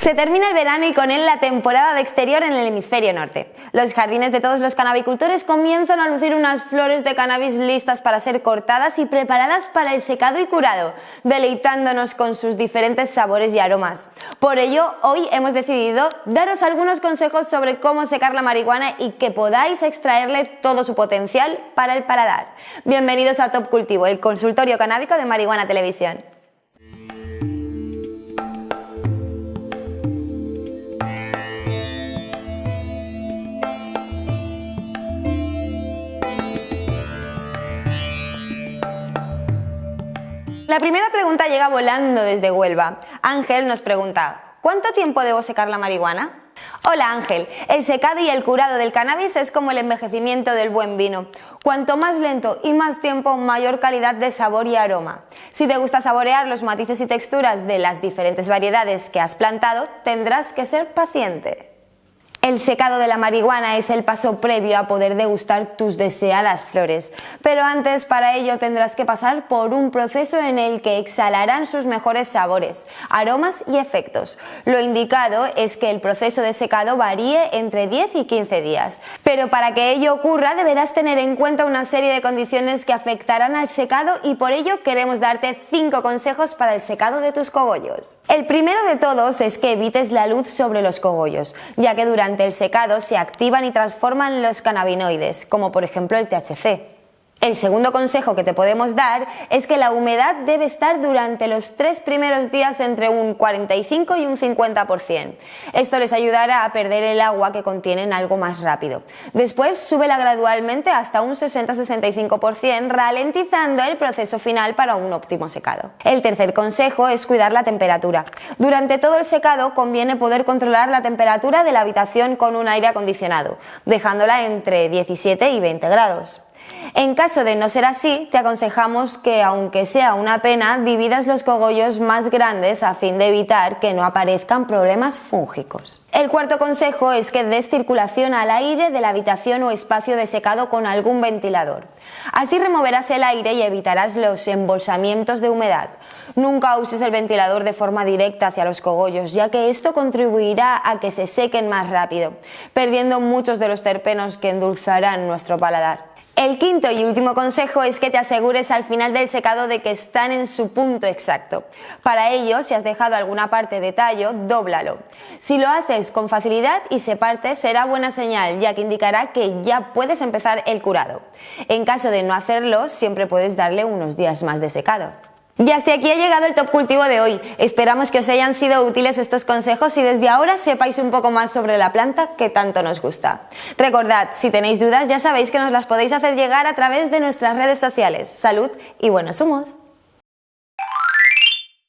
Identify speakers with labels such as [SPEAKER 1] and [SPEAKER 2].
[SPEAKER 1] Se termina el verano y con él la temporada de exterior en el hemisferio norte. Los jardines de todos los canabicultores comienzan a lucir unas flores de cannabis listas para ser cortadas y preparadas para el secado y curado, deleitándonos con sus diferentes sabores y aromas. Por ello, hoy hemos decidido daros algunos consejos sobre cómo secar la marihuana y que podáis extraerle todo su potencial para el paladar. Bienvenidos a Top Cultivo, el consultorio canábico de Marihuana Televisión. La primera pregunta llega volando desde Huelva. Ángel nos pregunta, ¿cuánto tiempo debo secar la marihuana? Hola Ángel, el secado y el curado del cannabis es como el envejecimiento del buen vino. Cuanto más lento y más tiempo, mayor calidad de sabor y aroma. Si te gusta saborear los matices y texturas de las diferentes variedades que has plantado, tendrás que ser paciente. El secado de la marihuana es el paso previo a poder degustar tus deseadas flores, pero antes para ello tendrás que pasar por un proceso en el que exhalarán sus mejores sabores, aromas y efectos. Lo indicado es que el proceso de secado varíe entre 10 y 15 días, pero para que ello ocurra deberás tener en cuenta una serie de condiciones que afectarán al secado y por ello queremos darte 5 consejos para el secado de tus cogollos. El primero de todos es que evites la luz sobre los cogollos, ya que durante el secado se activan y transforman los cannabinoides, como por ejemplo el THC. El segundo consejo que te podemos dar es que la humedad debe estar durante los tres primeros días entre un 45 y un 50%. Esto les ayudará a perder el agua que contienen algo más rápido. Después súbela gradualmente hasta un 60-65%, ralentizando el proceso final para un óptimo secado. El tercer consejo es cuidar la temperatura. Durante todo el secado conviene poder controlar la temperatura de la habitación con un aire acondicionado, dejándola entre 17 y 20 grados. En caso de no ser así, te aconsejamos que, aunque sea una pena, dividas los cogollos más grandes a fin de evitar que no aparezcan problemas fúngicos. El cuarto consejo es que des circulación al aire de la habitación o espacio de secado con algún ventilador. Así removerás el aire y evitarás los embolsamientos de humedad. Nunca uses el ventilador de forma directa hacia los cogollos, ya que esto contribuirá a que se sequen más rápido, perdiendo muchos de los terpenos que endulzarán nuestro paladar. El quinto y último consejo es que te asegures al final del secado de que están en su punto exacto. Para ello, si has dejado alguna parte de tallo, dóblalo. Si lo haces con facilidad y se parte, será buena señal, ya que indicará que ya puedes empezar el curado. En caso de no hacerlo, siempre puedes darle unos días más de secado. Y hasta aquí ha llegado el Top Cultivo de hoy. Esperamos que os hayan sido útiles estos consejos y desde ahora sepáis un poco más sobre la planta que tanto nos gusta. Recordad, si tenéis dudas ya sabéis que nos las podéis hacer llegar a través de nuestras redes sociales. Salud y buenos humos.